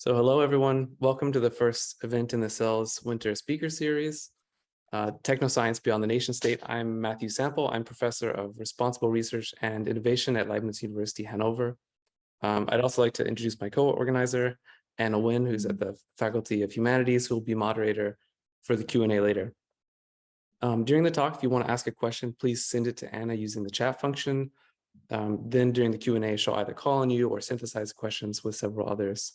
So hello, everyone. Welcome to the first event in the Cells Winter Speaker Series, uh, Technoscience Beyond the Nation State. I'm Matthew Sample. I'm Professor of Responsible Research and Innovation at Leibniz University, Hanover. Um, I'd also like to introduce my co-organizer, Anna Wynn, who's at the Faculty of Humanities, who will be moderator for the Q&A later. Um, during the talk, if you want to ask a question, please send it to Anna using the chat function. Um, then during the Q&A, she'll either call on you or synthesize questions with several others.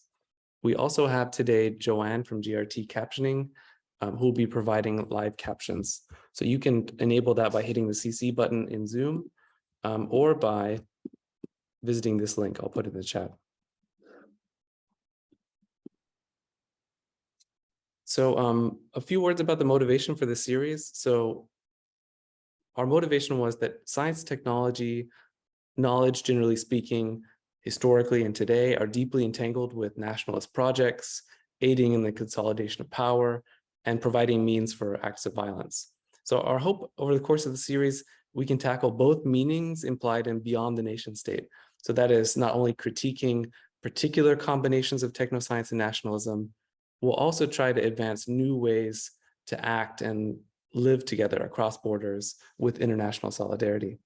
We also have today Joanne from GRT Captioning, um, who will be providing live captions. So you can enable that by hitting the CC button in Zoom um, or by visiting this link. I'll put in the chat. So um, a few words about the motivation for the series. So our motivation was that science, technology, knowledge, generally speaking, historically and today are deeply entangled with nationalist projects, aiding in the consolidation of power, and providing means for acts of violence. So our hope over the course of the series, we can tackle both meanings implied in beyond the nation state. So that is not only critiquing particular combinations of technoscience and nationalism, we'll also try to advance new ways to act and live together across borders with international solidarity.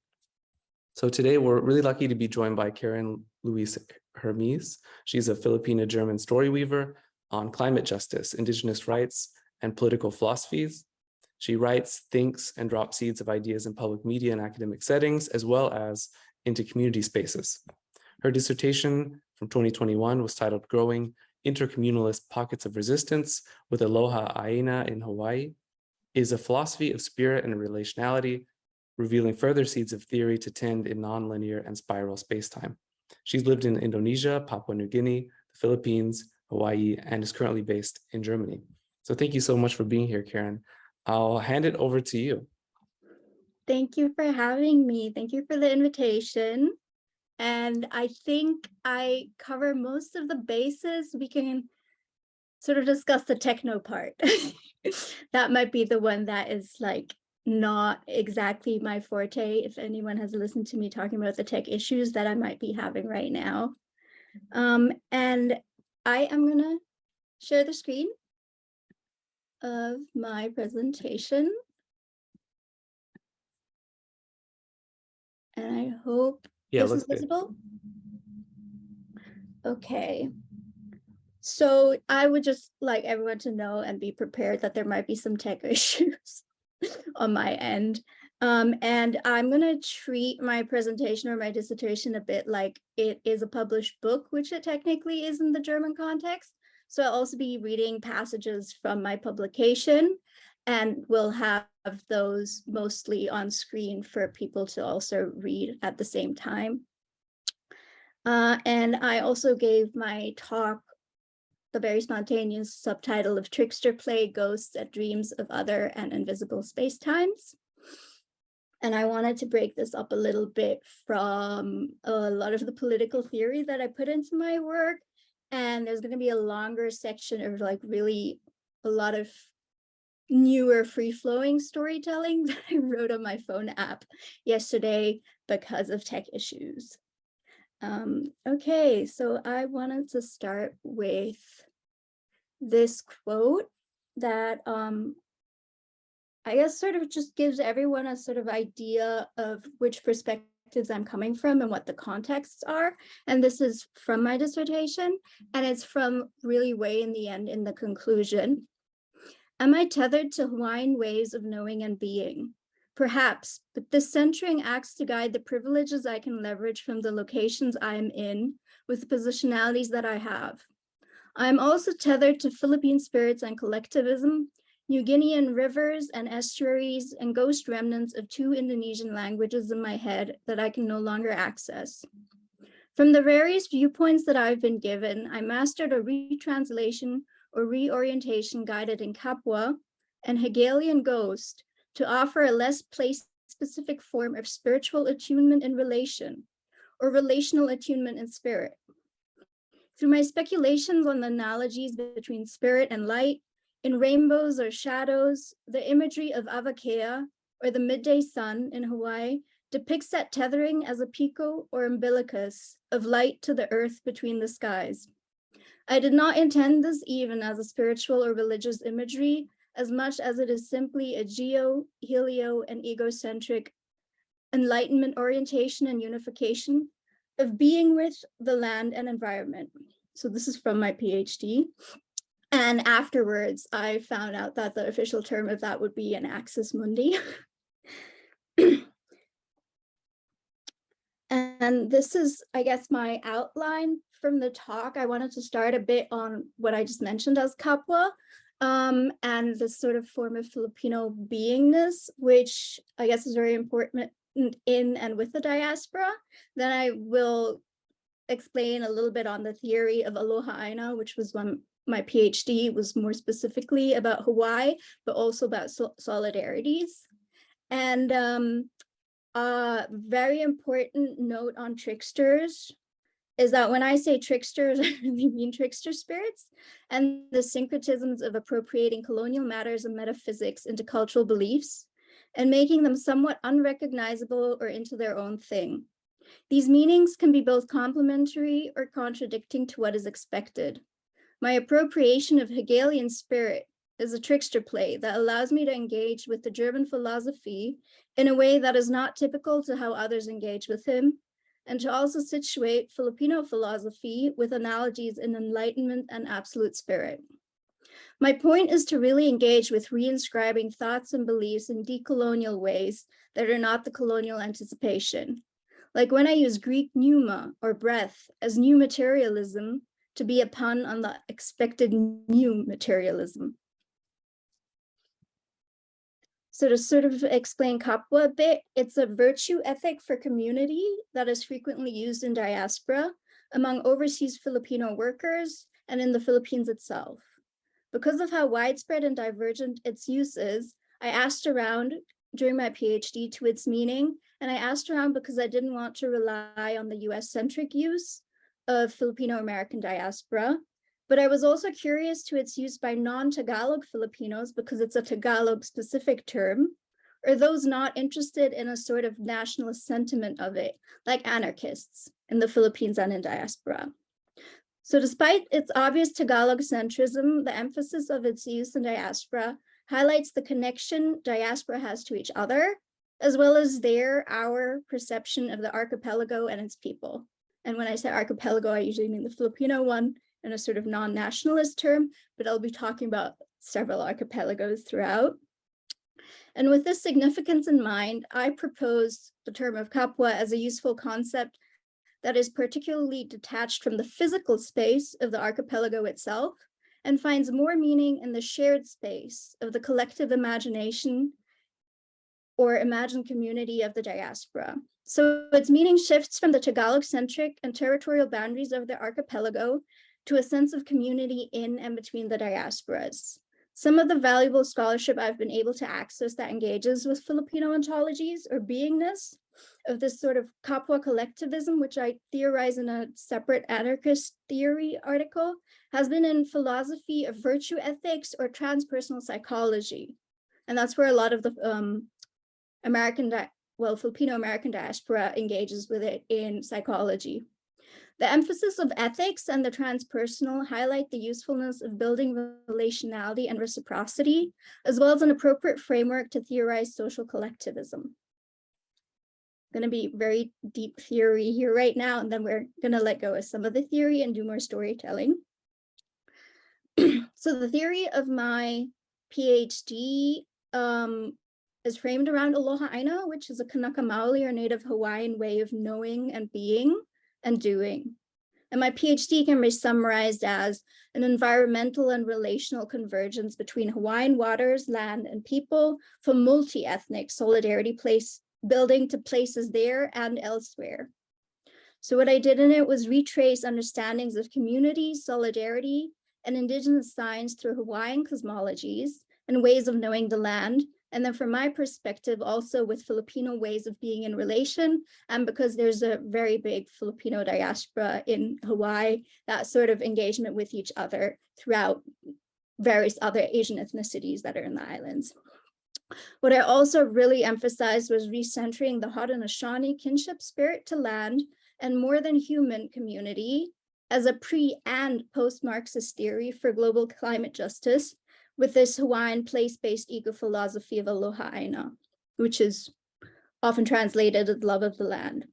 So today we're really lucky to be joined by Karin Louise Hermes. She's a Filipino-German story weaver on climate justice, indigenous rights, and political philosophies. She writes, thinks, and drops seeds of ideas in public media and academic settings, as well as into community spaces. Her dissertation from 2021 was titled Growing Intercommunalist Pockets of Resistance with Aloha Aina in Hawaii, is a philosophy of spirit and relationality revealing further seeds of theory to tend in nonlinear and spiral spacetime. She's lived in Indonesia, Papua New Guinea, the Philippines, Hawaii, and is currently based in Germany. So thank you so much for being here, Karin. I'll hand it over to you. Thank you for having me. Thank you for the invitation. And I think I cover most of the bases. We can sort of discuss the techno part. that might be the one that is like not exactly my forte if anyone has listened to me talking about the tech issues that I might be having right now. Um, and I am going to share the screen of my presentation. And I hope yeah, this is visible. Okay. So I would just like everyone to know and be prepared that there might be some tech issues on my end. Um, and I'm going to treat my presentation or my dissertation a bit like it is a published book, which it technically is in the German context. So I'll also be reading passages from my publication and we'll have those mostly on screen for people to also read at the same time. Uh, and I also gave my talk the very spontaneous subtitle of Trickster Play, Ghosts at Dreams of Other and Invisible Spacetimes. And I wanted to break this up a little bit from a lot of the political theory that I put into my work. And there's going to be a longer section of like really a lot of newer free-flowing storytelling that I wrote on my phone app yesterday because of tech issues. Um, okay, so I wanted to start with this quote that um, I guess sort of just gives everyone a sort of idea of which perspectives I'm coming from and what the contexts are. And this is from my dissertation, and it's from really way in the end in the conclusion. Am I tethered to Hawaiian ways of knowing and being? Perhaps, but this centering acts to guide the privileges I can leverage from the locations I am in with the positionalities that I have. I am also tethered to Philippine spirits and collectivism, New Guinean rivers and estuaries and ghost remnants of two Indonesian languages in my head that I can no longer access. From the various viewpoints that I've been given, I mastered a retranslation or reorientation guided in Kapwa and Hegelian ghost to offer a less place-specific form of spiritual attunement in relation, or relational attunement in spirit. Through my speculations on the analogies between spirit and light, in rainbows or shadows, the imagery of Awakea, or the midday sun in Hawaii, depicts that tethering as a piko or umbilicus of light to the earth between the skies. I did not intend this even as a spiritual or religious imagery as much as it is simply a geo, helio, and egocentric enlightenment orientation and unification of being with the land and environment. So this is from my PhD. And afterwards, I found out that the official term of that would be an axis mundi. And this is, I guess, my outline from the talk. I wanted to start a bit on what I just mentioned as Kapwa um, and this sort of form of Filipino beingness, which I guess is very important in and with the diaspora. Then I will explain a little bit on the theory of Aloha Aina, which was one my PhD was more specifically about Hawaii, but also about so solidarities. And um, a very important note on tricksters is that when I say tricksters, I mean trickster spirits and the syncretisms of appropriating colonial matters and metaphysics into cultural beliefs and making them somewhat unrecognizable or into their own thing. These meanings can be both complementary or contradicting to what is expected. My appropriation of Hegelian spirit is a trickster play that allows me to engage with the German philosophy in a way that is not typical to how others engage with him, and to also situate Filipino philosophy with analogies in enlightenment and absolute spirit. My point is to really engage with reinscribing thoughts and beliefs in decolonial ways that are not the colonial anticipation. Like when I use Greek pneuma or breath as new materialism to be a pun on the expected new materialism. So to sort of explain Kapwa a bit, it's a virtue ethic for community that is frequently used in diaspora among overseas Filipino workers and in the Philippines itself. Because of how widespread and divergent its use is, I asked around during my PhD to its meaning, and I asked around because I didn't want to rely on the US-centric use of Filipino-American diaspora, but I was also curious to its use by non-Tagalog Filipinos because it's a Tagalog specific term, or those not interested in a sort of nationalist sentiment of it, like anarchists in the Philippines and in diaspora. So despite its obvious Tagalog centrism, the emphasis of its use in diaspora highlights the connection diaspora has to each other, as well as their, our perception of the archipelago and its people. And when I say archipelago, I usually mean the Filipino one, in a sort of non-nationalist term, but I'll be talking about several archipelagos throughout. And with this significance in mind, I propose the term of Kapwa as a useful concept that is particularly detached from the physical space of the archipelago itself and finds more meaning in the shared space of the collective imagination or imagined community of the diaspora. So its meaning shifts from the Tagalog-centric and territorial boundaries of the archipelago to a sense of community in and between the diasporas. Some of the valuable scholarship I've been able to access that engages with Filipino ontologies or beingness of this sort of Kapwa collectivism, which I theorize in a separate anarchist theory article, has been in philosophy of virtue ethics or transpersonal psychology. And that's where a lot of the um, American, well, Filipino-American diaspora engages with it in psychology. The emphasis of ethics and the transpersonal highlight the usefulness of building relationality and reciprocity, as well as an appropriate framework to theorize social collectivism. Going to be very deep theory here right now, and then we're going to let go of some of the theory and do more storytelling. so the theory of my PhD um, is framed around Aloha Aina, which is a Kanaka Maoli or Native Hawaiian way of knowing and being and doing. And my PhD can be summarized as an environmental and relational convergence between Hawaiian waters, land, and people for multi-ethnic solidarity place building to places there and elsewhere. So what I did in it was retrace understandings of community, solidarity, and indigenous science through Hawaiian cosmologies and ways of knowing the land and then from my perspective, also with Filipino ways of being in relation, and because there's a very big Filipino diaspora in Hawaii, that sort of engagement with each other throughout various other Asian ethnicities that are in the islands. What I also really emphasized was recentering the Haudenosaunee kinship spirit to land and more than human community as a pre and post-Marxist theory for global climate justice with this Hawaiian place-based eco-philosophy of aloha aina, which is often translated as love of the land.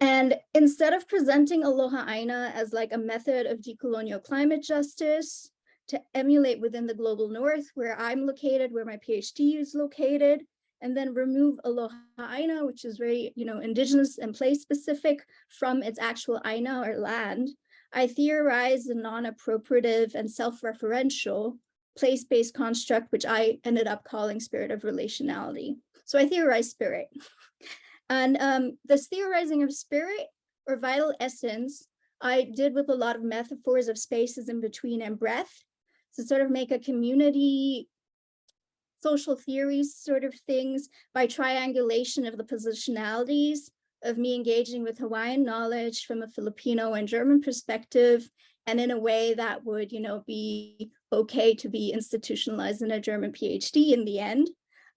And instead of presenting aloha aina as like a method of decolonial climate justice to emulate within the global north where I'm located, where my PhD is located, and then remove aloha aina, which is very, you know, indigenous and place specific from its actual aina or land, I theorized a non-appropriative and self-referential place-based construct, which I ended up calling spirit of relationality. So I theorized spirit. And um, this theorizing of spirit or vital essence, I did with a lot of metaphors of spaces in between and breath to sort of make a community social theories sort of things by triangulation of the positionalities of me engaging with Hawaiian knowledge from a Filipino and German perspective, and in a way that would, you know, be okay to be institutionalized in a German PhD in the end.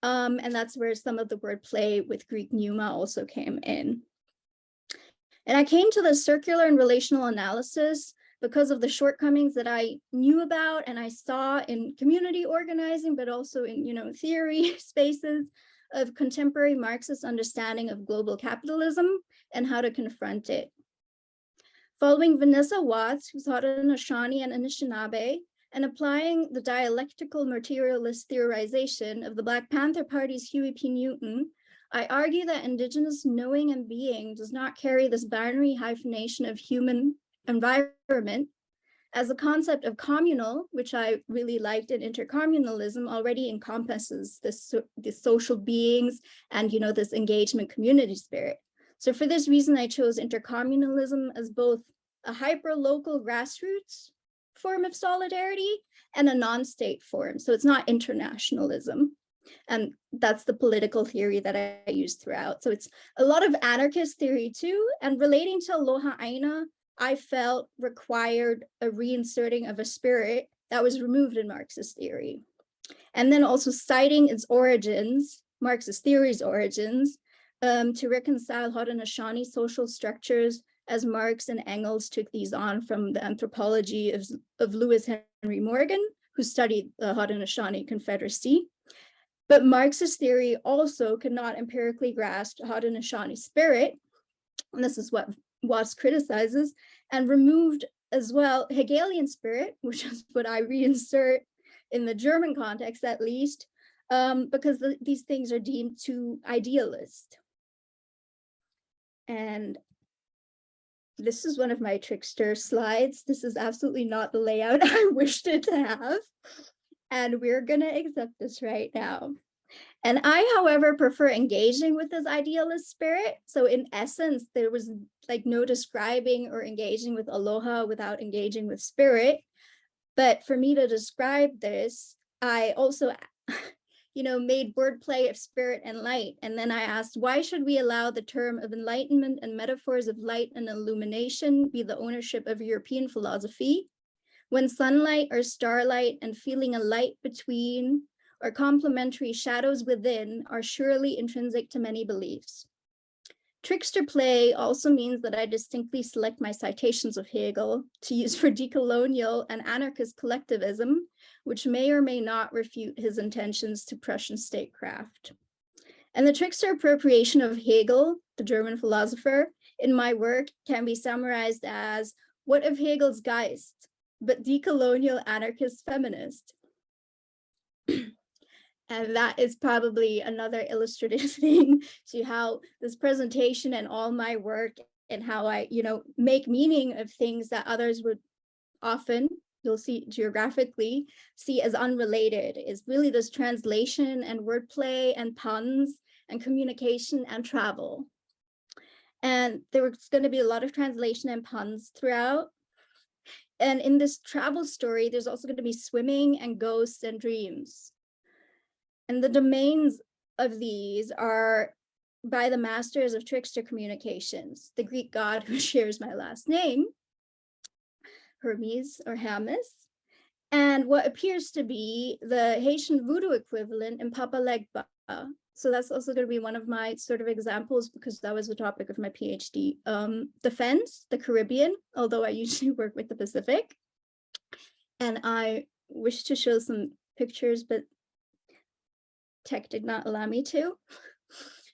Um, and that's where some of the wordplay with Greek pneuma also came in. And I came to the circular and relational analysis because of the shortcomings that I knew about and I saw in community organizing, but also in, you know, theory spaces of contemporary Marxist understanding of global capitalism and how to confront it. Following Vanessa Watts, who taught in Haudenosaunee and Anishinaabe, and applying the dialectical materialist theorization of the Black Panther Party's Huey P. Newton, I argue that indigenous knowing and being does not carry this binary hyphenation of human environment as a concept of communal, which I really liked in intercommunalism already encompasses this, the social beings and, you know, this engagement community spirit. So for this reason, I chose intercommunalism as both a hyper-local grassroots form of solidarity and a non-state form. So it's not internationalism. And that's the political theory that I use throughout. So it's a lot of anarchist theory too. And relating to Aloha Aina, I felt required a reinserting of a spirit that was removed in Marxist theory. And then also citing its origins, Marxist theory's origins, um, to reconcile Haudenosaunee social structures as Marx and Engels took these on from the anthropology of, of Lewis Henry Morgan, who studied the Haudenosaunee Confederacy. But Marxist theory also could not empirically grasp Haudenosaunee spirit, and this is what Watts criticizes, and removed as well Hegelian spirit, which is what I reinsert in the German context at least, um, because the, these things are deemed too idealist. And this is one of my trickster slides. This is absolutely not the layout I wished it to have. And we're gonna accept this right now. And I, however, prefer engaging with this idealist spirit. So in essence, there was like no describing or engaging with aloha without engaging with spirit. But for me to describe this, I also you know, made wordplay of spirit and light. And then I asked, why should we allow the term of enlightenment and metaphors of light and illumination be the ownership of European philosophy? When sunlight or starlight and feeling a light between or complementary shadows within are surely intrinsic to many beliefs. Trickster play also means that I distinctly select my citations of Hegel to use for decolonial and anarchist collectivism, which may or may not refute his intentions to Prussian statecraft. And the trickster appropriation of Hegel, the German philosopher, in my work can be summarized as what of Hegel's Geist, but decolonial anarchist feminist. And that is probably another illustrative thing to how this presentation and all my work and how I, you know, make meaning of things that others would often, you'll see geographically, see as unrelated is really this translation and wordplay and puns and communication and travel. And there was going to be a lot of translation and puns throughout. And in this travel story, there's also going to be swimming and ghosts and dreams. And the domains of these are by the masters of trickster communications, the Greek god who shares my last name, Hermes or Hermes, and what appears to be the Haitian voodoo equivalent in Papa Legba, So that's also going to be one of my sort of examples because that was the topic of my PhD. Um, defense, the Caribbean, although I usually work with the Pacific. And I wish to show some pictures, but tech did not allow me to.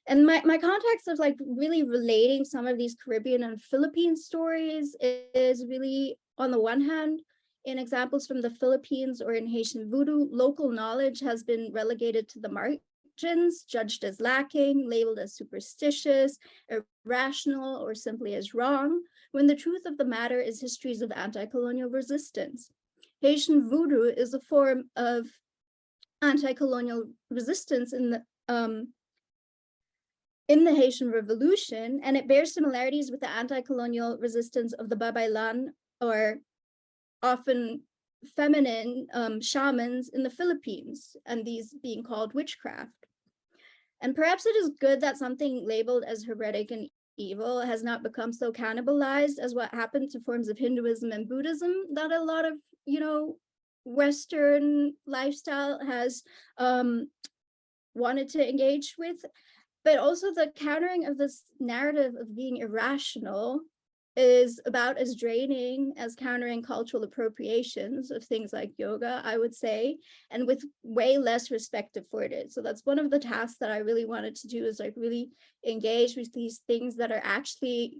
And my, my context of like really relating some of these Caribbean and Philippine stories is really on the one hand, in examples from the Philippines or in Haitian voodoo, local knowledge has been relegated to the margins, judged as lacking, labeled as superstitious, irrational, or simply as wrong, when the truth of the matter is histories of anti-colonial resistance. Haitian voodoo is a form of anti-colonial resistance in the um, in the Haitian Revolution, and it bears similarities with the anti-colonial resistance of the Babaylan or often feminine um, shamans in the Philippines, and these being called witchcraft. And perhaps it is good that something labeled as heretic and evil has not become so cannibalized as what happened to forms of Hinduism and Buddhism that a lot of, you know, Western lifestyle has um, wanted to engage with but also the countering of this narrative of being irrational is about as draining as countering cultural appropriations of things like yoga, I would say, and with way less respect afforded. So that's one of the tasks that I really wanted to do is like really engage with these things that are actually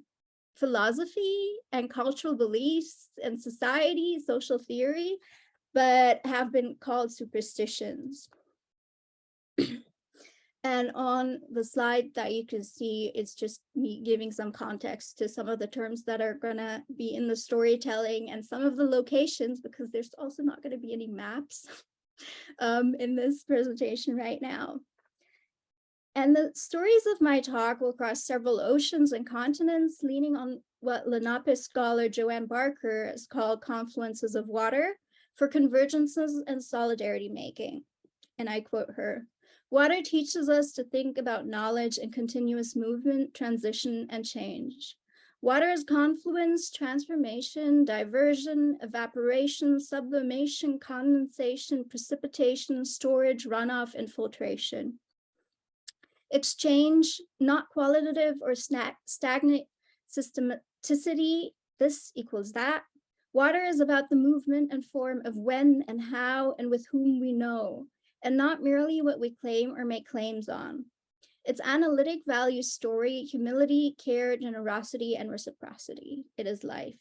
philosophy and cultural beliefs and society, social theory, but have been called superstitions. And on the slide that you can see, it's just me giving some context to some of the terms that are gonna be in the storytelling and some of the locations, because there's also not gonna be any maps um, in this presentation right now. And the stories of my talk will cross several oceans and continents, leaning on what Lenape scholar Joanne Barker has called confluences of water for convergences and solidarity making. And I quote her, Water teaches us to think about knowledge and continuous movement, transition, and change. Water is confluence, transformation, diversion, evaporation, sublimation, condensation, precipitation, storage, runoff, and filtration. Exchange, not qualitative or stagnant systematicity, this equals that. Water is about the movement and form of when and how and with whom we know and not merely what we claim or make claims on. Its analytic value story, humility, care, generosity, and reciprocity. It is life.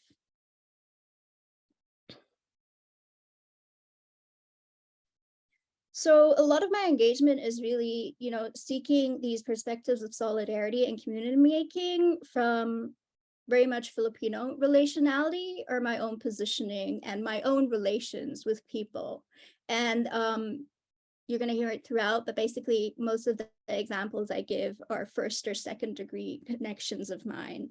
So a lot of my engagement is really, you know, seeking these perspectives of solidarity and community making from very much Filipino relationality or my own positioning and my own relations with people. And um, you're going to hear it throughout, but basically most of the examples I give are first or second degree connections of mine.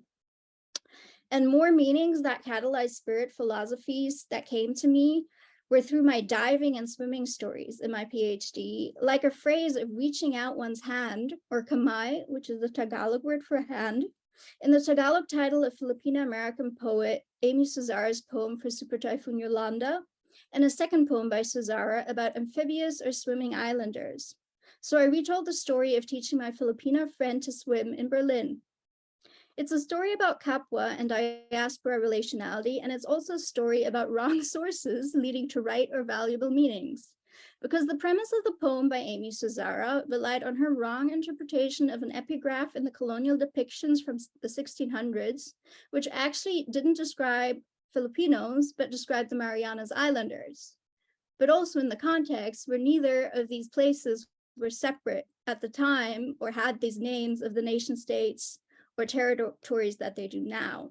And more meanings that catalyzed spirit philosophies that came to me were through my diving and swimming stories in my PhD, like a phrase of reaching out one's hand, or kamay, which is the Tagalog word for hand, in the Tagalog title of Filipino-American poet Aimee Suzara's poem for Super Typhoon Yolanda, and a second poem by Suzara about amphibious or swimming islanders. So I retold the story of teaching my Filipino friend to swim in Berlin. It's a story about Kapwa and diaspora relationality, and it's also a story about wrong sources leading to right or valuable meanings. Because the premise of the poem by Aimee Suzara relied on her wrong interpretation of an epigraph in the colonial depictions from the 1600s, which actually didn't describe Filipinos, but described the Marianas Islanders, but also in the context where neither of these places were separate at the time or had these names of the nation states or territories that they do now.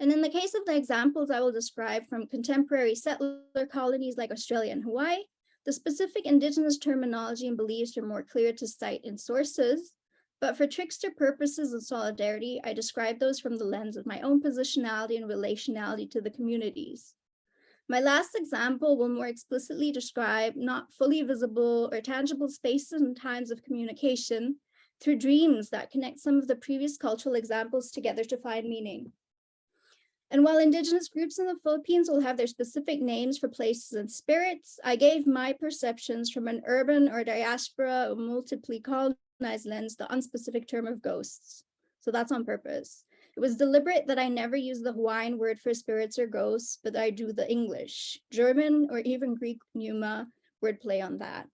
And in the case of the examples I will describe from contemporary settler colonies like Australia and Hawaii, the specific indigenous terminology and beliefs are more clear to cite in sources, but for trickster purposes of solidarity, I describe those from the lens of my own positionality and relationality to the communities. My last example will more explicitly describe not fully visible or tangible spaces and times of communication through dreams that connect some of the previous cultural examples together to find meaning. And while indigenous groups in the Philippines will have their specific names for places and spirits, I gave my perceptions from an urban or diaspora or multiply colonized lens the unspecific term of ghosts. So that's on purpose. It was deliberate that I never use the Hawaiian word for spirits or ghosts, but I do the English, German, or even Greek pneuma wordplay on that.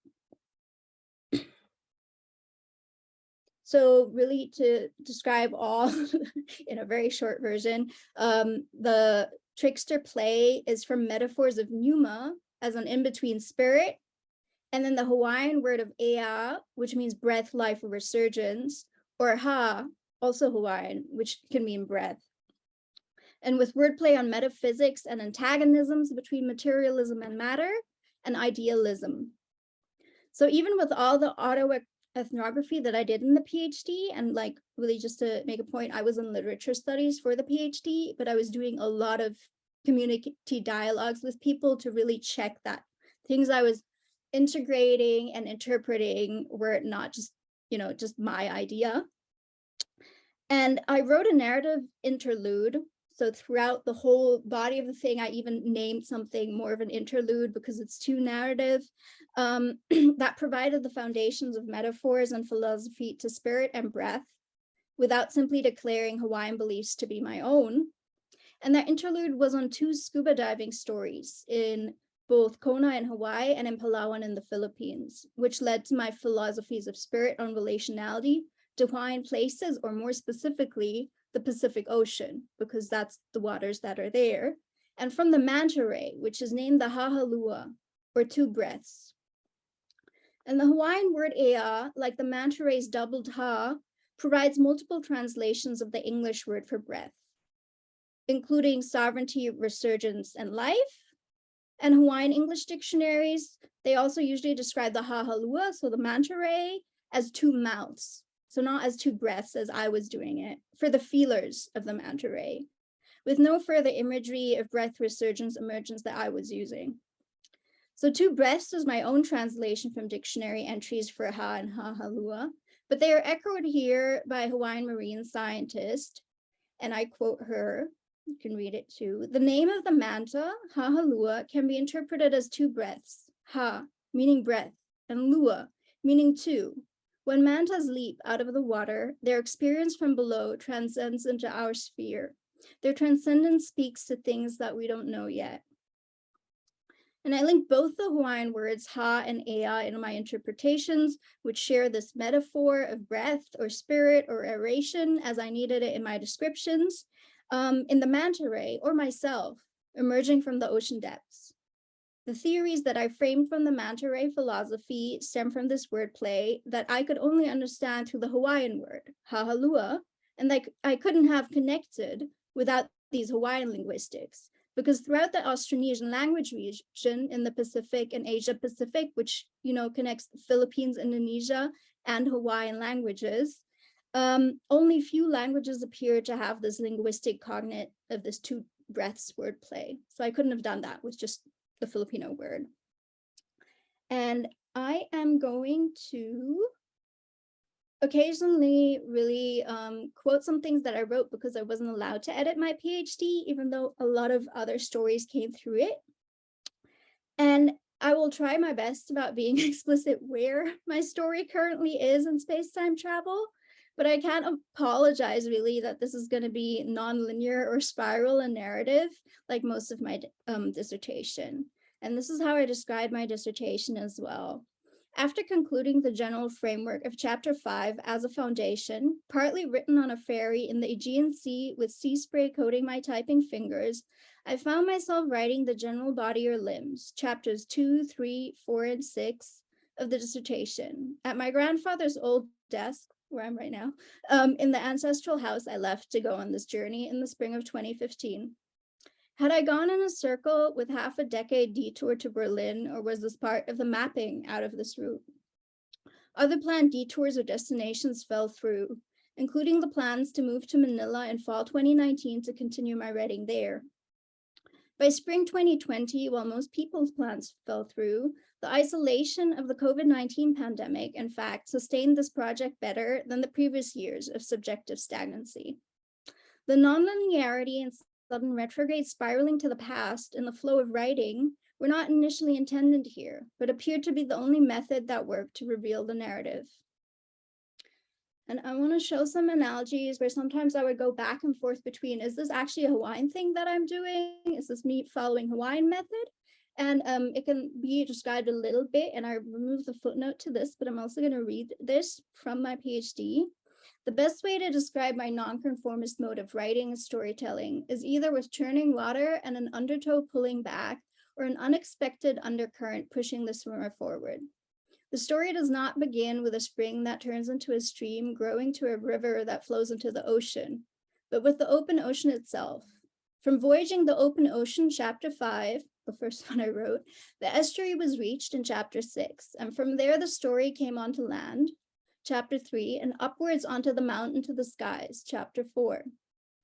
So really to describe all in a very short version, um, the trickster play is from metaphors of pneuma as an in-between spirit, and then the Hawaiian word of ea, which means breath, life, or resurgence, or ha, also Hawaiian, which can mean breath. And with wordplay on metaphysics and antagonisms between materialism and matter and idealism. So even with all the auto ethnography that I did in the PhD and like really just to make a point, I was in literature studies for the PhD, but I was doing a lot of community dialogues with people to really check that things I was integrating and interpreting were not just, you know, just my idea. And I wrote a narrative interlude. So throughout the whole body of the thing, I even named something more of an interlude because it's too narrative um, that provided the foundations of metaphors and philosophy to spirit and breath without simply declaring Hawaiian beliefs to be my own. And that interlude was on two scuba diving stories in both Kona in Hawaii and in Palawan in the Philippines, which led to my philosophies of spirit on relationality to Hawaiian places, or more specifically, the Pacific Ocean, because that's the waters that are there. And from the manta ray, which is named the Hahalua, or two breaths, and the Hawaiian word ea, like the manta ray's doubled ha, provides multiple translations of the English word for breath, including sovereignty, resurgence, and life. And Hawaiian English dictionaries, they also usually describe the hahalua, so the manta ray, as two mouths. So not as two breaths as I was doing it, for the feelers of the manta ray, with no further imagery of breath resurgence emergence that I was using. So two breaths is my own translation from dictionary entries for ha and hahalua, but they are echoed here by Hawaiian marine scientist, and I quote her, you can read it too. The name of the manta, hahalua, can be interpreted as two breaths, ha, meaning breath, and lua, meaning two. When mantas leap out of the water, their experience from below transcends into our sphere. Their transcendence speaks to things that we don't know yet. And I link both the Hawaiian words ha and ea in my interpretations, which share this metaphor of breath or spirit or aeration as I needed it in my descriptions, um, in the manta ray or myself, emerging from the ocean depths. The theories that I framed from the manta ray philosophy stem from this wordplay that I could only understand through the Hawaiian word, hahalua, and that I couldn't have connected without these Hawaiian linguistics because throughout the Austronesian language region in the Pacific and Asia Pacific, which you know connects Philippines, Indonesia, and Hawaiian languages, um, only few languages appear to have this linguistic cognate of this two breaths wordplay. So I couldn't have done that with just the Filipino word. And I am going to occasionally really um, quote some things that I wrote because I wasn't allowed to edit my PhD, even though a lot of other stories came through it. And I will try my best about being explicit where my story currently is in space-time travel, but I can't apologize really that this is going to be non-linear or spiral in narrative like most of my um, dissertation. And this is how I described my dissertation as well. After concluding the general framework of chapter five as a foundation, partly written on a ferry in the Aegean Sea with sea spray coating my typing fingers, I found myself writing the general body or limbs, chapters two, three, four, and six of the dissertation at my grandfather's old desk, where I'm right now, um, in the ancestral house I left to go on this journey in the spring of 2015. Had I gone in a circle with half a decade detour to Berlin, or was this part of the mapping out of this route? Other planned detours or destinations fell through, including the plans to move to Manila in fall 2019 to continue my writing there. By spring 2020, while most people's plans fell through, the isolation of the COVID-19 pandemic, in fact, sustained this project better than the previous years of subjective stagnancy. The nonlinearity and sudden retrograde spiraling to the past in the flow of writing were not initially intended here, but appeared to be the only method that worked to reveal the narrative. And I want to show some analogies where sometimes I would go back and forth between, is this actually a Hawaiian thing that I'm doing? Is this me following Hawaiian method? And um, it can be described a little bit, and I removed the footnote to this, but I'm also going to read this from my PhD. The best way to describe my nonconformist mode of writing and storytelling is either with churning water and an undertow pulling back, or an unexpected undercurrent pushing the swimmer forward. The story does not begin with a spring that turns into a stream growing to a river that flows into the ocean, but with the open ocean itself. From Voyaging the Open Ocean, chapter five, the first one I wrote, the estuary was reached in chapter six, and from there the story came onto land, chapter three, and upwards onto the mountain to the skies, chapter four.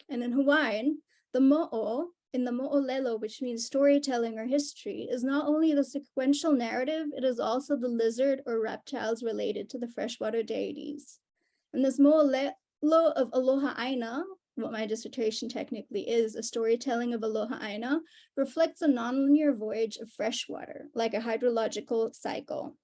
And in Hawaiian, the mo'o in the mo'olelo, which means storytelling or history, is not only the sequential narrative, it is also the lizard or reptiles related to the freshwater deities. And this mo'olelo of Aloha Aina, what my dissertation technically is, a storytelling of Aloha Aina, reflects a nonlinear voyage of freshwater, like a hydrological cycle.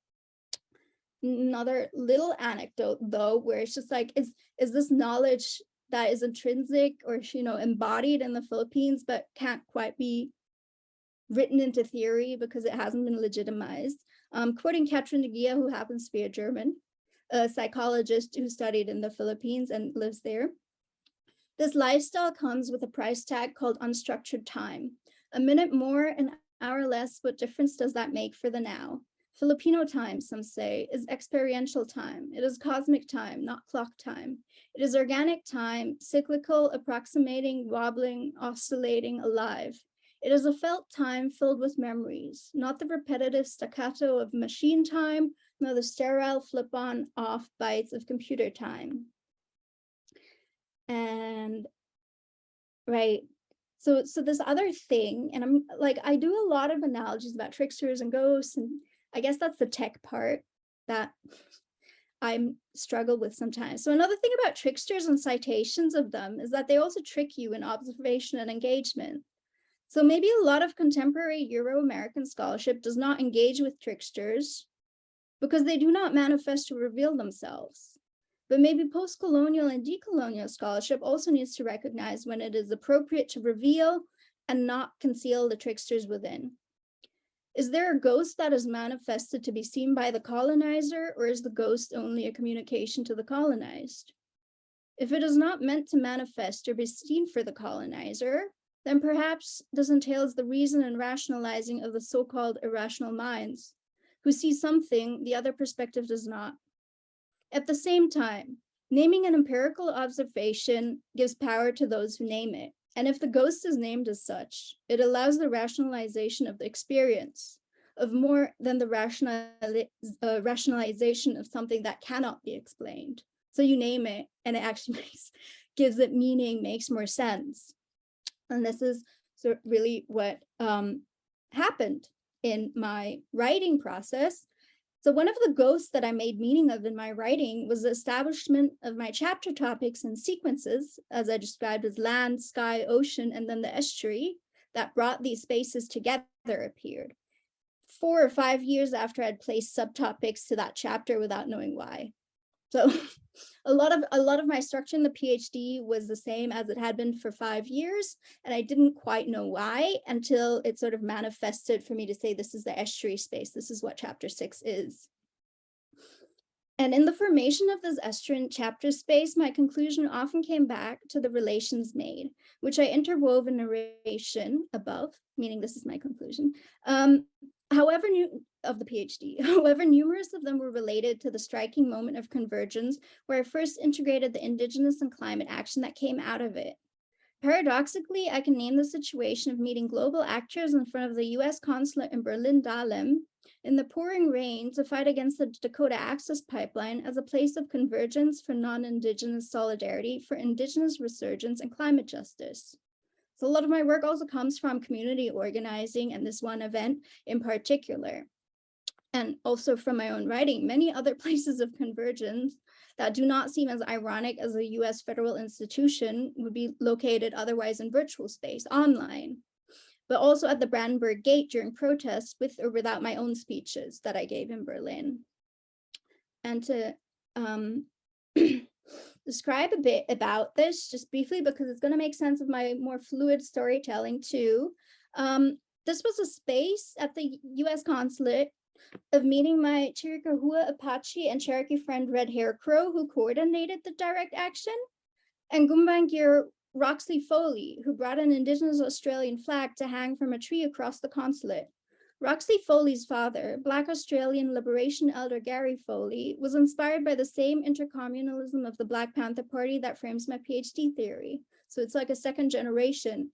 Another little anecdote though, where it's just like, is, is this knowledge that is intrinsic or you know embodied in the Philippines, but can't quite be written into theory because it hasn't been legitimized. Um, quoting Katrin de Guia, who happens to be a German, a psychologist who studied in the Philippines and lives there. This lifestyle comes with a price tag called unstructured time. A minute more, an hour less, what difference does that make for the now? Filipino time, some say, is experiential time. It is cosmic time, not clock time. It is organic time, cyclical, approximating, wobbling, oscillating, alive. It is a felt time filled with memories, not the repetitive staccato of machine time, nor the sterile flip-on off bytes of computer time. And right, so so this other thing, and I'm like, I do a lot of analogies about tricksters and ghosts, and I guess that's the tech part that I'm struggle with sometimes. So another thing about tricksters and citations of them is that they also trick you in observation and engagement. So maybe a lot of contemporary Euro-American scholarship does not engage with tricksters because they do not manifest to reveal themselves. But maybe post-colonial and decolonial scholarship also needs to recognize when it is appropriate to reveal and not conceal the tricksters within. Is there a ghost that is manifested to be seen by the colonizer, or is the ghost only a communication to the colonized? If it is not meant to manifest or be seen for the colonizer, then perhaps this entails the reason and rationalizing of the so-called irrational minds, who see something the other perspective does not. At the same time, naming an empirical observation gives power to those who name it. And if the ghost is named as such, it allows the rationalization of the experience of more than the uh, rationalization of something that cannot be explained. So you name it and it actually makes, gives it meaning, makes more sense. And this is so really what um, happened in my writing process so one of the ghosts that I made meaning of in my writing was the establishment of my chapter topics and sequences, as I described as land, sky, ocean, and then the estuary that brought these spaces together appeared. Four or five years after I'd placed subtopics to that chapter without knowing why. So a lot of a lot of my structure in the PhD was the same as it had been for five years, and I didn't quite know why until it sort of manifested for me to say this is the estuary space. This is what chapter six is. And in the formation of this estuarine chapter space, my conclusion often came back to the relations made, which I interwove in narration above, meaning this is my conclusion, um, however new of the PhD. However, numerous of them were related to the striking moment of convergence where I first integrated the indigenous and climate action that came out of it. Paradoxically, I can name the situation of meeting global actors in front of the US consulate in Berlin Dahlem in the pouring rain to fight against the Dakota Access Pipeline as a place of convergence for non-Indigenous solidarity for Indigenous resurgence and climate justice. So a lot of my work also comes from community organizing and this one event in particular. And also from my own writing, many other places of convergence that do not seem as ironic as a US federal institution would be located otherwise in virtual space online, but also at the Brandenburg Gate during protests with or without my own speeches that I gave in Berlin. And to um, describe a bit about this just briefly because it's going to make sense of my more fluid storytelling too. Um, this was a space at the US consulate of meeting my Chiricahua Apache and Cherokee friend Red Hair Crow who coordinated the direct action and Gumbaynggirr Roxley Foley who brought an indigenous Australian flag to hang from a tree across the consulate. Roxley Foley's father, Black Australian Liberation Elder Gary Foley, was inspired by the same intercommunalism of the Black Panther Party that frames my PhD theory. So it's like a second generation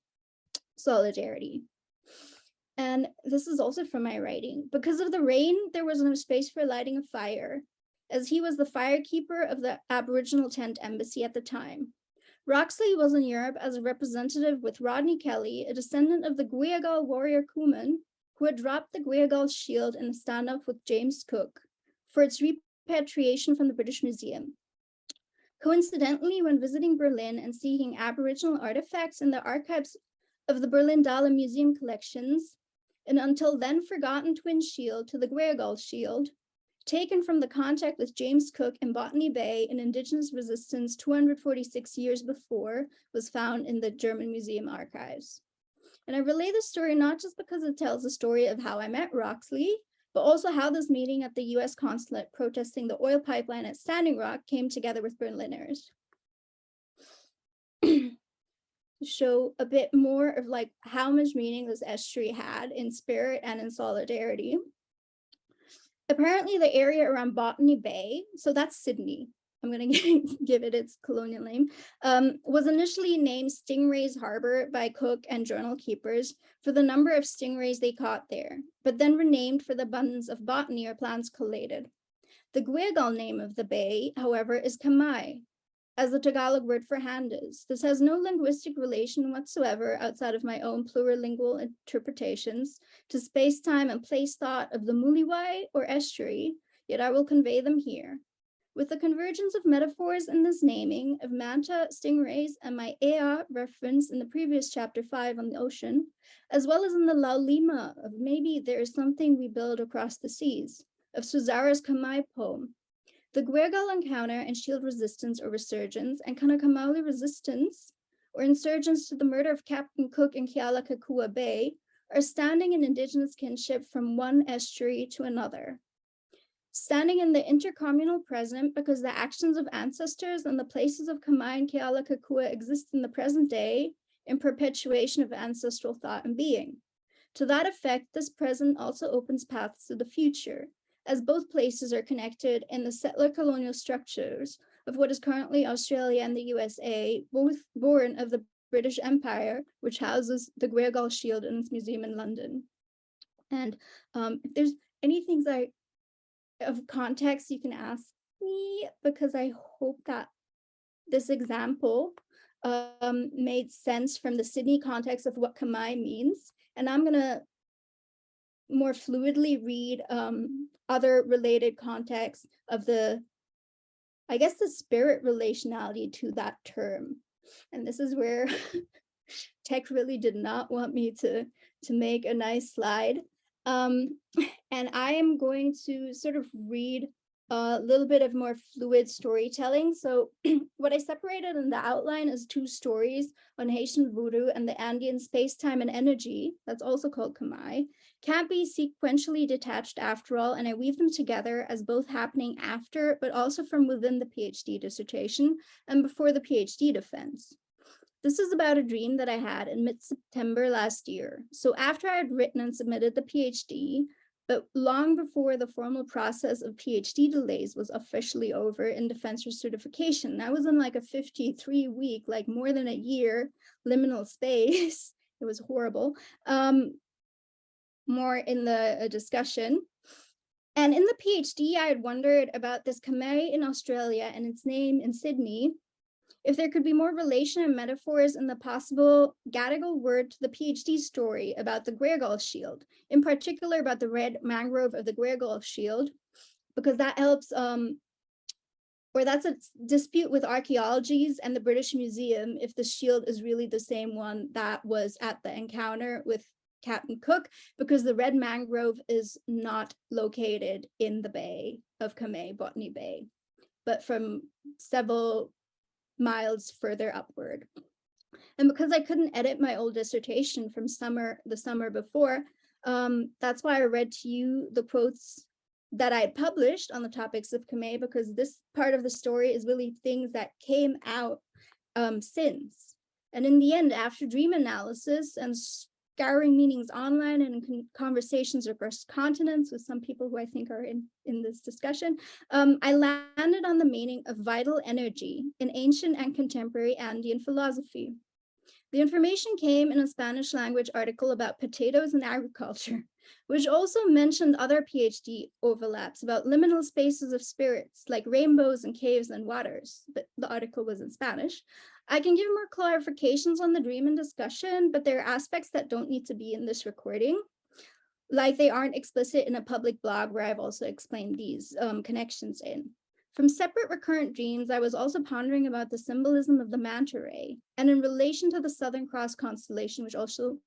solidarity. And this is also from my writing. Because of the rain, there was no space for lighting a fire, as he was the firekeeper of the Aboriginal tent embassy at the time. Roxley was in Europe as a representative with Rodney Kelly, a descendant of the Gweagal warrior Cooman, who had dropped the Gweagal shield in a standoff with James Cook for its repatriation from the British Museum. Coincidentally, when visiting Berlin and seeking Aboriginal artifacts in the archives of the Berlin Dahlem Museum collections, an until then forgotten twin shield to the Gweagal shield, taken from the contact with James Cook in Botany Bay in indigenous resistance 246 years before, was found in the German Museum archives. And I relay this story not just because it tells the story of how I met Roxley, but also how this meeting at the US consulate protesting the oil pipeline at Standing Rock came together with Berliners. show a bit more of like how much meaning this estuary had in spirit and in solidarity. Apparently the area around Botany Bay, so that's Sydney, I'm going to give it its colonial name, um, was initially named Stingrays Harbor by Cook and journal keepers for the number of stingrays they caught there, but then renamed for the abundance of botany or plants collated. The Gweagal name of the bay, however, is Kamai, as the Tagalog word for hand is. This has no linguistic relation whatsoever outside of my own plurilingual interpretations to space-time and place thought of the Muliwai or estuary, yet I will convey them here. With the convergence of metaphors in this naming of manta, stingrays, and my Ea reference in the previous chapter five on the ocean, as well as in the Laulima of maybe there is something we build across the seas, of Suzara's Kamai poem, the Gweagal encounter and shield resistance or resurgence and Kanaka Maoli resistance or insurgents to the murder of Captain Cook in Kealakekua Bay are standing in indigenous kinship from one estuary to another standing in the intercommunal present because the actions of ancestors and the places of Kamai and Kealakekua exist in the present day in perpetuation of ancestral thought and being. To that effect, this present also opens paths to the future, as both places are connected in the settler colonial structures of what is currently Australia and the USA, both born of the British Empire, which houses the Gweagal Shield in its museum in London. And um, if there's any things I of context you can ask me because I hope that this example um, made sense from the Sydney context of what Kamai means. And I'm gonna more fluidly read um, other related contexts of the, I guess the spirit relationality to that term. And this is where tech really did not want me to, to make a nice slide. Um, and I am going to sort of read a little bit of more fluid storytelling. So what I separated in the outline is two stories on Haitian voodoo and the Andean space, time, and energy, that's also called Kamai, can't be sequentially detached after all, and I weave them together as both happening after, but also from within the PhD dissertation and before the PhD defense. This is about a dream that I had in mid-September last year. So after I had written and submitted the PhD, but long before the formal process of PhD delays was officially over in defense certification, I was in like a 53 week, like more than a year liminal space. it was horrible. Um, more in the uh, discussion. And in the PhD, I had wondered about this Khmer in Australia and its name in Sydney, if there could be more relation and metaphors in the possible Gadigal word to the PhD story about the Gweagal Shield, in particular about the red mangrove of the Gweagal Shield, because that helps, um, or that's a dispute with archaeologies and the British Museum if the shield is really the same one that was at the encounter with Captain Cook, because the red mangrove is not located in the bay of Kamei, Botany Bay, but from several miles further upward. And because I couldn't edit my old dissertation from summer, the summer before, um, that's why I read to you the quotes that I published on the topics of Kamei, because this part of the story is really things that came out um, since. And in the end, after dream analysis and scouring meanings online and con conversations across continents with some people who I think are in, in this discussion, um, I landed on the meaning of vital energy in ancient and contemporary Andean philosophy. The information came in a Spanish language article about potatoes and agriculture, which also mentioned other PhD overlaps about liminal spaces of spirits like rainbows and caves and waters, but the article was in Spanish. I can give more clarifications on the dream and discussion, but there are aspects that don't need to be in this recording, like they aren't explicit in a public blog where I've also explained these um, connections in. From separate recurrent dreams, I was also pondering about the symbolism of the manta ray and in relation to the Southern Cross constellation, which also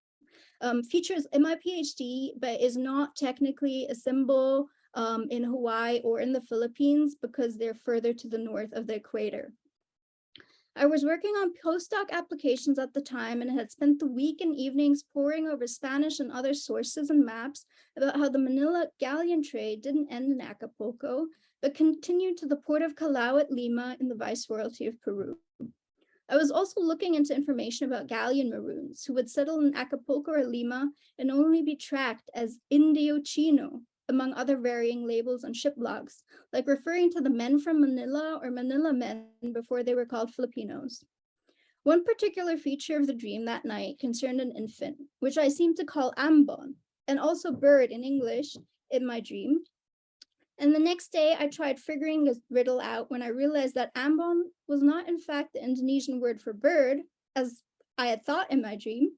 um, features in my PhD, but is not technically a symbol um, in Hawaii or in the Philippines because they're further to the north of the equator. I was working on postdoc applications at the time and had spent the week and evenings poring over Spanish and other sources and maps about how the Manila galleon trade didn't end in Acapulco, but continued to the port of Callao at Lima in the Viceroyalty of Peru. I was also looking into information about galleon maroons who would settle in Acapulco or Lima and only be tracked as Indio Chino, among other varying labels on ship logs, like referring to the men from Manila or Manila men before they were called Filipinos. One particular feature of the dream that night concerned an infant, which I seemed to call ambon, and also bird in English in my dream. And the next day I tried figuring this riddle out when I realized that ambon was not in fact the Indonesian word for bird, as I had thought in my dream,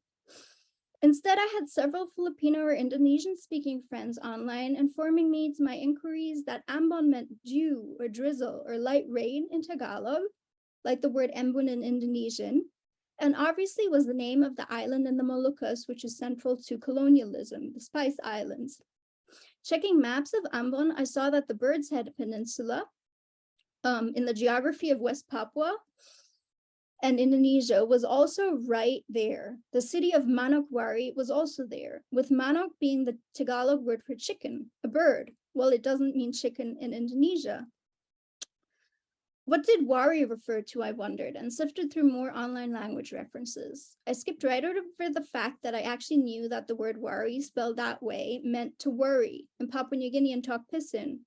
Instead, I had several Filipino or Indonesian speaking friends online informing me to my inquiries that ambon meant dew or drizzle or light rain in Tagalog, like the word embun in Indonesian, and obviously was the name of the island in the Moluccas, which is central to colonialism, the Spice Islands. Checking maps of Ambon, I saw that the Bird's Head Peninsula um, in the geography of West Papua and Indonesia was also right there. The city of Manokwari was also there, with manok being the Tagalog word for chicken, a bird. Well, it doesn't mean chicken in Indonesia. What did Wari refer to, I wondered, and sifted through more online language references. I skipped right over the fact that I actually knew that the word Wari spelled that way meant to worry in Papua New Guinea and Tok Pisin,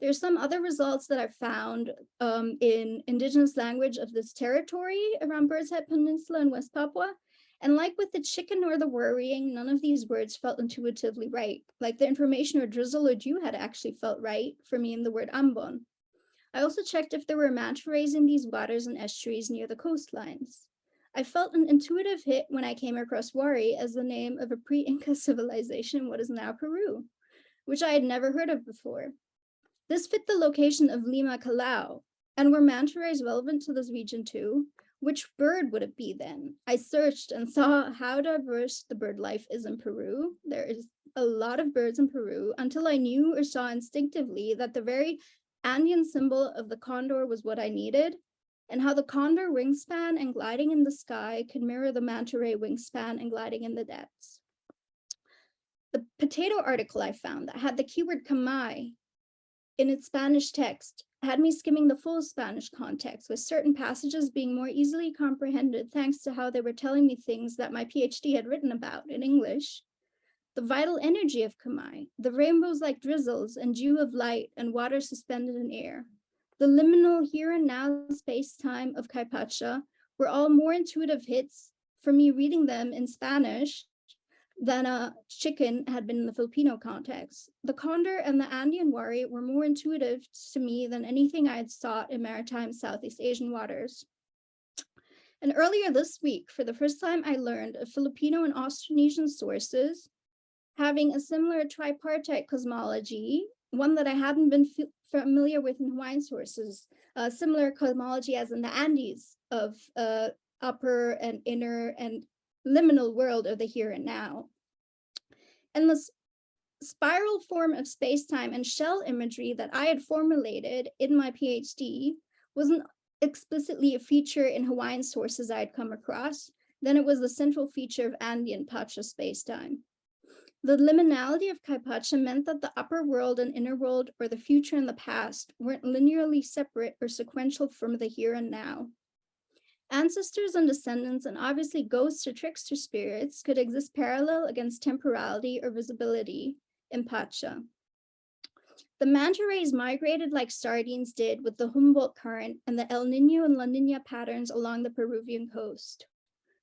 there's some other results that I've found um, in indigenous language of this territory around Bird's Head Peninsula in West Papua. And like with the chicken or the worrying, none of these words felt intuitively right. Like the information or drizzle or dew had actually felt right for me in the word ambon. I also checked if there were manta rays in these waters and estuaries near the coastlines. I felt an intuitive hit when I came across Wari as the name of a pre-Inca civilization in what is now Peru, which I had never heard of before. This fit the location of Lima Callao, and were manta rays relevant to this region too? Which bird would it be then? I searched and saw how diverse the bird life is in Peru. There is a lot of birds in Peru until I knew or saw instinctively that the very Andean symbol of the condor was what I needed, and how the condor wingspan and gliding in the sky could mirror the manta ray wingspan and gliding in the depths. The potato article I found that had the keyword kamai in its Spanish text had me skimming the full Spanish context with certain passages being more easily comprehended thanks to how they were telling me things that my PhD had written about in English. The vital energy of Kamai, the rainbows like drizzles and dew of light and water suspended in air, the liminal here and now space-time of Kaypacha were all more intuitive hits for me reading them in Spanish than a chicken had been in the Filipino context. The condor and the Andean wari were more intuitive to me than anything I had sought in maritime Southeast Asian waters. And earlier this week, for the first time, I learned of Filipino and Austronesian sources having a similar tripartite cosmology, one that I hadn't been familiar with in Hawaiian sources, a similar cosmology as in the Andes of uh, upper and inner and liminal world of the here and now. And this spiral form of space-time and shell imagery that I had formulated in my PhD wasn't explicitly a feature in Hawaiian sources I had come across, then it was the central feature of Andean Pacha spacetime. The liminality of Kaypacha meant that the upper world and inner world, or the future and the past, weren't linearly separate or sequential from the here and now. Ancestors and descendants, and obviously ghosts or trickster spirits, could exist parallel against temporality or visibility in Pacha. The manta rays migrated like sardines did with the Humboldt current and the El Nino and La Nina patterns along the Peruvian coast.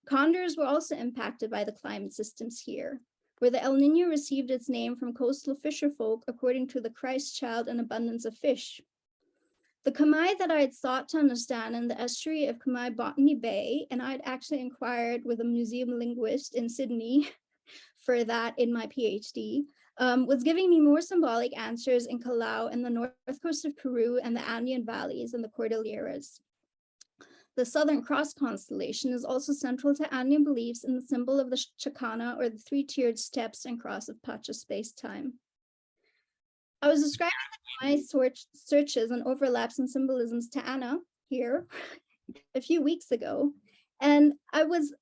Condors were also impacted by the climate systems here, where the El Nino received its name from coastal fisherfolk according to the Christ child and abundance of fish. The Kamai that I had sought to understand in the estuary of Kamai Botany Bay, and I had actually inquired with a museum linguist in Sydney for that in my PhD, um, was giving me more symbolic answers in Callao and the north coast of Peru and the Andean valleys and the Cordilleras. The Southern Cross constellation is also central to Andean beliefs in the symbol of the Chacana or the three-tiered steps and cross of Pacha space-time. I was describing my search searches and overlaps and symbolisms to Anna here a few weeks ago, and I was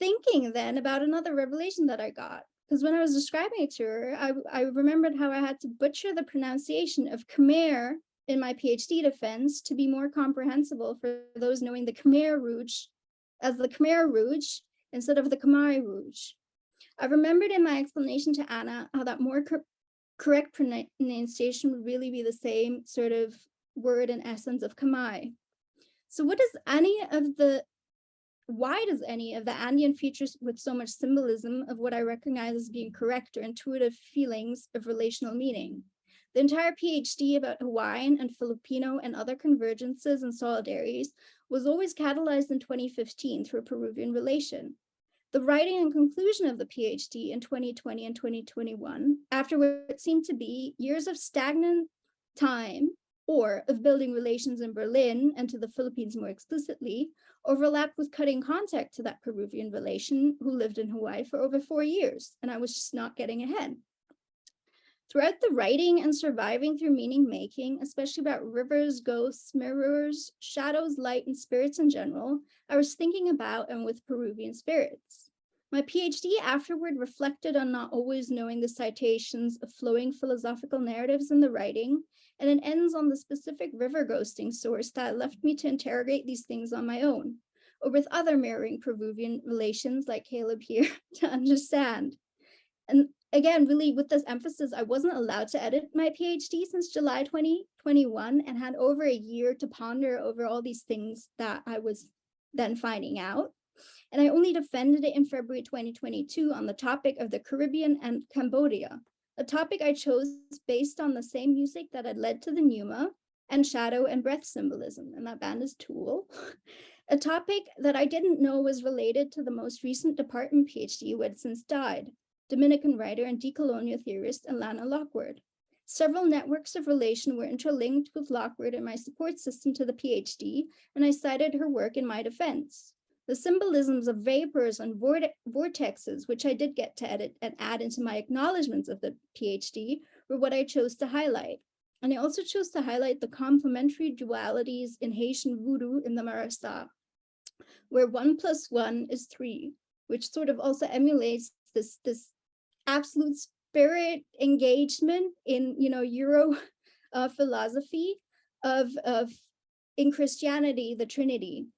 thinking then about another revelation that I got because when I was describing it to her, I, I remembered how I had to butcher the pronunciation of Khmer in my PhD defense to be more comprehensible for those knowing the Khmer Rouge as the Khmer Rouge instead of the Khmer Rouge. I remembered in my explanation to Anna how that more correct pronunciation would really be the same sort of word and essence of Khmer. So what does any of the why does any of the Andean features with so much symbolism of what I recognize as being correct or intuitive feelings of relational meaning? The entire PhD about Hawaiian and Filipino and other convergences and solidarities was always catalyzed in 2015 through a Peruvian relation. The writing and conclusion of the PhD in 2020 and 2021, after what seemed to be years of stagnant time or of building relations in Berlin and to the Philippines more explicitly, overlapped with cutting contact to that Peruvian relation who lived in Hawaii for over four years, and I was just not getting ahead. Throughout the writing and surviving through meaning making, especially about rivers, ghosts, mirrors, shadows, light, and spirits in general, I was thinking about and with Peruvian spirits. My PhD afterward reflected on not always knowing the citations of flowing philosophical narratives in the writing, and it ends on the specific river ghosting source that left me to interrogate these things on my own, or with other mirroring Peruvian relations like Caleb here to understand. And again, really with this emphasis, I wasn't allowed to edit my PhD since July 2021 and had over a year to ponder over all these things that I was then finding out. And I only defended it in February 2022 on the topic of the Caribbean and Cambodia, a topic I chose based on the same music that had led to the Numa and shadow and breath symbolism, and that band is Tool. a topic that I didn't know was related to the most recent department PhD who had since died, Dominican writer and decolonial theorist Alanna Lockward. Several networks of relation were interlinked with Lockward in my support system to the PhD, and I cited her work in my defense. The symbolisms of vapors and vortexes, which I did get to edit and add into my acknowledgements of the PhD, were what I chose to highlight. And I also chose to highlight the complementary dualities in Haitian voodoo in the Marasa, where one plus one is three, which sort of also emulates this, this absolute spirit engagement in, you know, Euro uh, philosophy of, of in Christianity, the Trinity,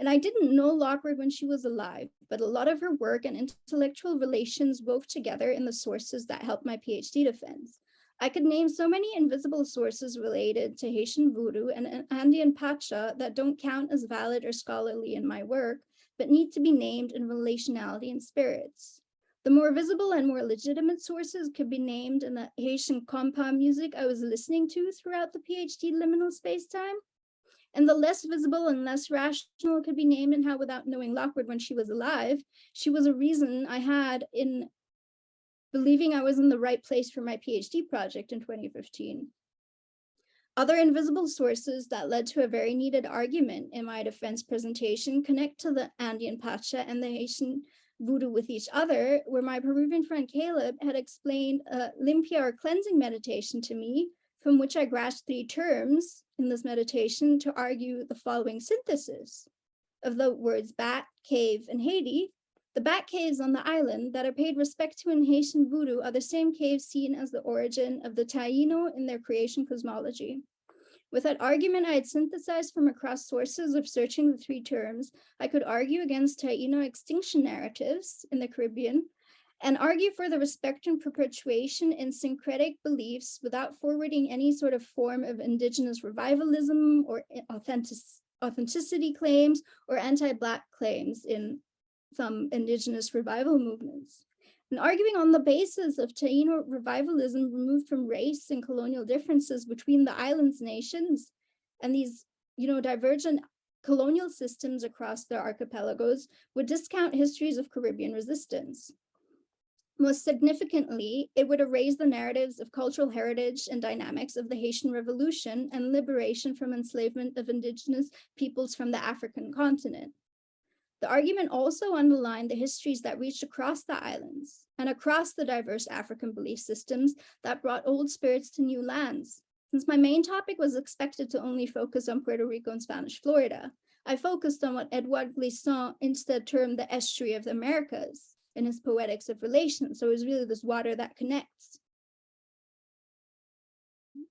and I didn't know Lockward when she was alive, but a lot of her work and intellectual relations wove together in the sources that helped my PhD defense. I could name so many invisible sources related to Haitian voodoo and Andean Pacha that don't count as valid or scholarly in my work, but need to be named in relationality and spirits. The more visible and more legitimate sources could be named in the Haitian compa music I was listening to throughout the PhD liminal spacetime, And the less visible and less rational could be named and how without knowing Lockward when she was alive, she was a reason I had in believing I was in the right place for my PhD project in 2015. Other invisible sources that led to a very needed argument in my defense presentation connect to the Andean Pacha and the Haitian voodoo with each other, where my Peruvian friend Caleb had explained a limpia or cleansing meditation to me, from which I grasped three terms in this meditation to argue the following synthesis of the words bat, cave, and Haiti. The bat caves on the island that are paid respect to in Haitian voodoo are the same caves seen as the origin of the Taino in their creation cosmology. With that argument I had synthesized from across sources of searching the three terms, I could argue against Taino extinction narratives in the Caribbean and argue for the respect and perpetuation in syncretic beliefs without forwarding any sort of form of indigenous revivalism or authentic, authenticity claims or anti-Black claims in some indigenous revival movements. And arguing on the basis of Taino revivalism removed from race and colonial differences between the island's nations and these, you know, divergent colonial systems across their archipelagos would discount histories of Caribbean resistance. Most significantly, it would erase the narratives of cultural heritage and dynamics of the Haitian Revolution and liberation from enslavement of indigenous peoples from the African continent. The argument also underlined the histories that reached across the islands and across the diverse African belief systems that brought old spirits to new lands. Since my main topic was expected to only focus on Puerto Rico and Spanish Florida, I focused on what Edouard Glissant instead termed the estuary of the Americas in his Poetics of Relation. So it was really this water that connects.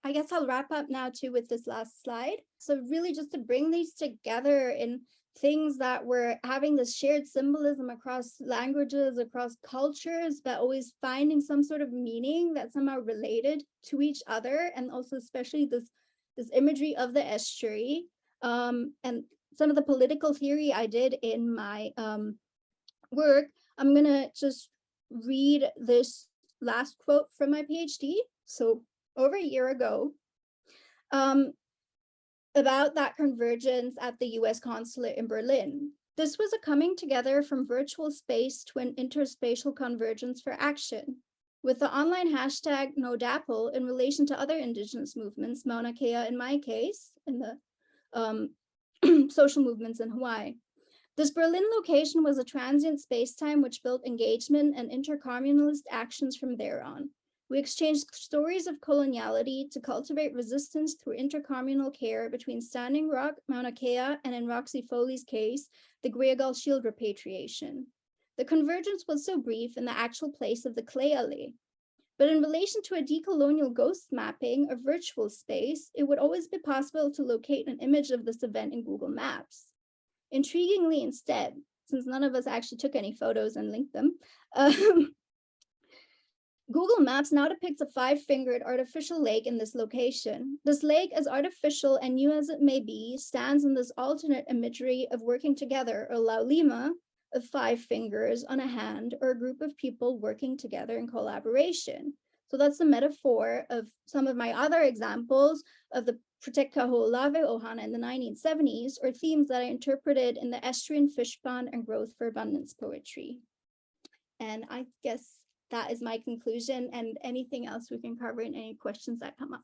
I guess I'll wrap up now too with this last slide. So really just to bring these together in things that were having this shared symbolism across languages, across cultures, but always finding some sort of meaning that somehow related to each other. And also especially this, this imagery of the estuary um, and some of the political theory I did in my um, work. I'm gonna just read this last quote from my PhD. So over a year ago, um, about that convergence at the US consulate in Berlin. This was a coming together from virtual space to an interspatial convergence for action. With the online hashtag NoDAPL in relation to other indigenous movements, Mauna Kea in my case, in the um, social movements in Hawaii. This Berlin location was a transient space-time which built engagement and intercommunalist actions from there on. We exchanged stories of coloniality to cultivate resistance through intercommunal care between Standing Rock, Mauna Kea, and in Roxley Foley's case, the Gweagal Shield repatriation. The convergence was so brief in the actual place of the alley. But in relation to a decolonial ghost mapping of virtual space, it would always be possible to locate an image of this event in Google Maps. Intriguingly instead, since none of us actually took any photos and linked them, um, Google Maps now depicts a five-fingered artificial lake in this location. This lake, as artificial and new as it may be, stands in this alternate imagery of working together, or laulima, of five fingers on a hand, or a group of people working together in collaboration. So that's the metaphor of some of my other examples of the Protect Kaho'olawe Ohana in the 1970s, or themes that I interpreted in the estuarine fish pond and growth for abundance poetry. And I guess that is my conclusion and anything else we can cover in any questions that come up.